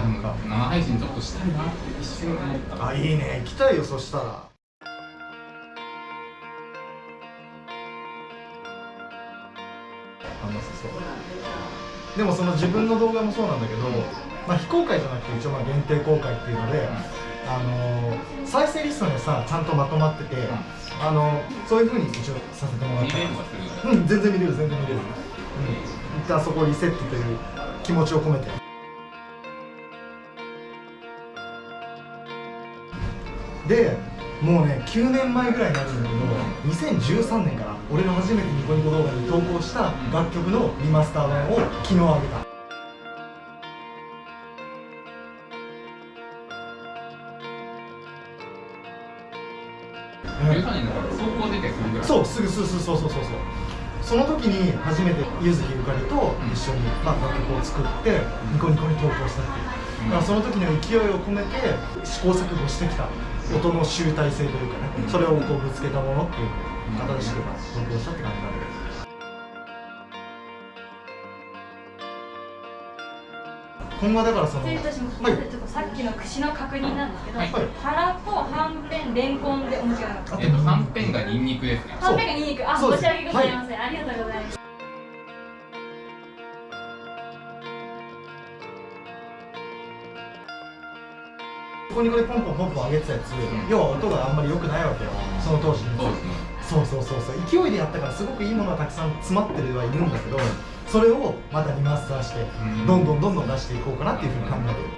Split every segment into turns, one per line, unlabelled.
あでも生配信ちょっとしたいなって一瞬思った。
あいいね。行きたいよそしたら。そう。でもその自分の動画もそうなんだけど、まあ、非公開じゃなくて一応まあ限定公開っていうので、あのー再生リストにはさちゃんとまとまってて、あのそういうふうに一応させてもらった
見れるはする
うん全然見れる全然見れる、うん、一旦そこをリセットという気持ちを込めてでもうね9年前ぐらいになるんだけど2013年から俺が初めてニコニコ動画に投稿した楽曲のリマスター版を昨日あげた。
13年だから走行出てすぐぐらい。
そうすぐすぐそうそうそうそうその時に初めて柚木ゆかりと一緒に、まあ、楽曲を作ってニコニコに投稿したっていうだからその時の勢いを込めて試行錯誤してきた音の集大成というかねそれをこうぶつけたものっていう新しく投稿したって感じなんで今後はだからその
失礼いたします。
はい。
まずちょっとさっきの串の確認なんですけど、
はい。
たらこ、はんぺん、れんこんでお間違いなかった。
えっとはんぺんがニンニクですね。
はんぺんがニンニク、あ、申し訳ございません。ありがとうございます。
ニコニコでポンポンポンポン上げてたやつ、要は音があんまり良くないわけよ。その当時に
そうですね
そうそうそうそう。勢いでやったからすごくいいものがたくさん詰まってるはいるんだけどそれをまたリマスターして
うん。
どんどんどんどん出していこうかなっていうふうに考えてる。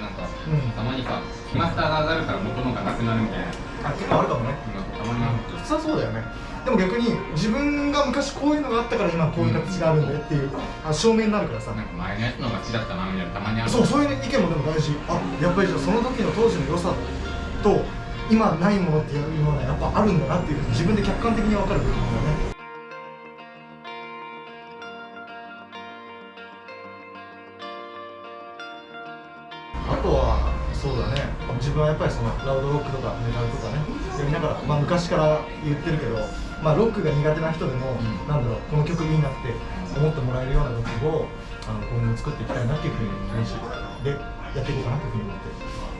なんか
うん。
たまにさリマスターが上がるから元のがなくなるみたいな。
あ結構あるかもね。
たまに
普通はそうだよねでも逆に自分が昔こういうのがあったから今こういう形があるんだよっていうあ証明になるからさ。
なんか前のやつの方が好きだったなみたいなたまにある。
そうそういう意見もでも大事。あやっぱりじゃあその時の当時の良さと今ないものっていうのはやっぱあるんだなっていうふうに自分で客観的に分かる部分だよねそうだね。自分はやっぱりそのラウドロックとかメタルとかね。やりながら、まあ、昔から言ってるけど、まあ、ロックが苦手な人でも、
ん。
なんだろうこの曲いいなって思ってもらえるような曲をあの今後作っていきたいなっていうふうに気持ちでやっていこうかなというふうに思って。る